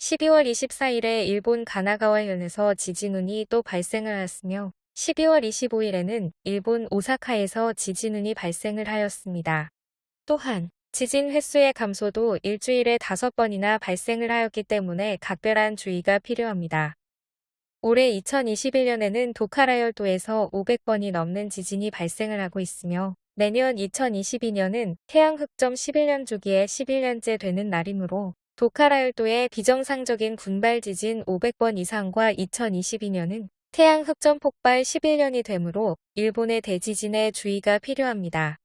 12월 24일에 일본 가나가와현에서 지진운이 또 발생을 하였으며 12월 25일에는 일본 오사카에서 지진운이 발생을 하였습니다. 또한 지진 횟수의 감소도 일주일에 5번이나 발생을 하였기 때문에 각별한 주의가 필요합니다. 올해 2021년에는 도카라열도에서 500번이 넘는 지진이 발생을 하고 있으며 내년 2022년은 태양 흑점 11년 주기에 11년째 되는 날이므로 도카라열도의 비정상적인 군발 지진 500번 이상과 2022년은 태양 흑점 폭발 11년이 되므로 일본의 대지진에 주의가 필요합니다.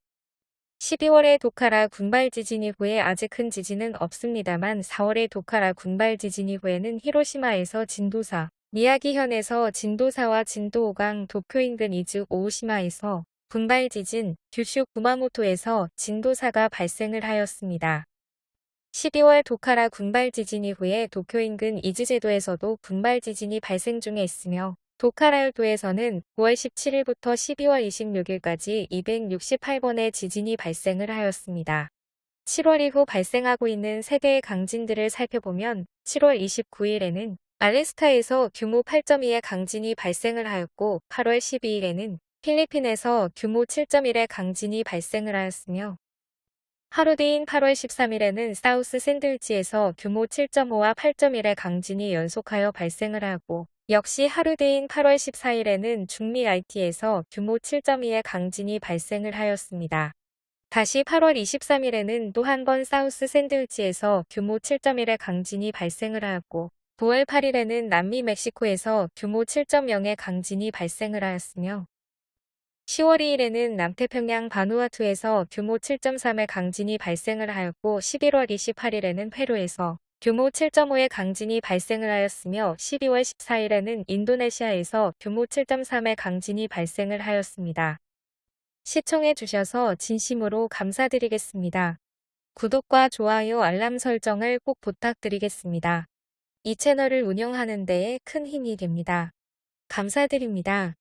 12월에 도카라 군발 지진 이후에 아직 큰 지진은 없습니다만 4월에 도카라 군발 지진 이후에는 히로시마에서 진도사, 미야기현에서 진도사와 진도 5강 도쿄 인근 이즈 오우시마에서 군발 지진, 규슈 구마모토에서 진도사가 발생을 하였습니다. 12월 도카라 군발 지진 이후에 도쿄 인근 이즈제도에서도 군발 지진이 발생 중에 있으며 도카라열도에서는 9월 17일부터 12월 26일까지 268번의 지진이 발생을 하였습니다. 7월 이후 발생하고 있는 세계의 강진들을 살펴보면 7월 29일에는 알래스카에서 규모 8.2의 강진이 발생을 하였고 8월 12일에는 필리핀에서 규모 7.1의 강진이 발생을 하였으며 하루 뒤인 8월 13일에는 사우스 샌들지에서 규모 7.5와 8.1의 강진이 연속하여 발생을 하고 역시 하루 뒤인 8월 14일에는 중미 IT에서 규모 7.2의 강진이 발생을 하였습니다. 다시 8월 23일에는 또 한 번 사우스 샌들지에서 규모 7.1의 강진이 발생을 하였고 9월 8일에는 남미 멕시코에서 규모 7.0의 강진이 발생을 하였으며 10월 2일에는 남태평양 바누아투에서 규모 7.3의 강진이 발생을 하였고 11월 28일에는 페루에서 규모 7.5의 강진이 발생을 하였으며 12월 14일에는 인도네시아에서 규모 7.3의 강진이 발생을 하였습니다. 시청해 주셔서 진심으로 감사드리겠습니다. 구독과 좋아요 알람 설정을 꼭 부탁드리겠습니다. 이 채널을 운영하는 데에 큰 힘이 됩니다. 감사드립니다.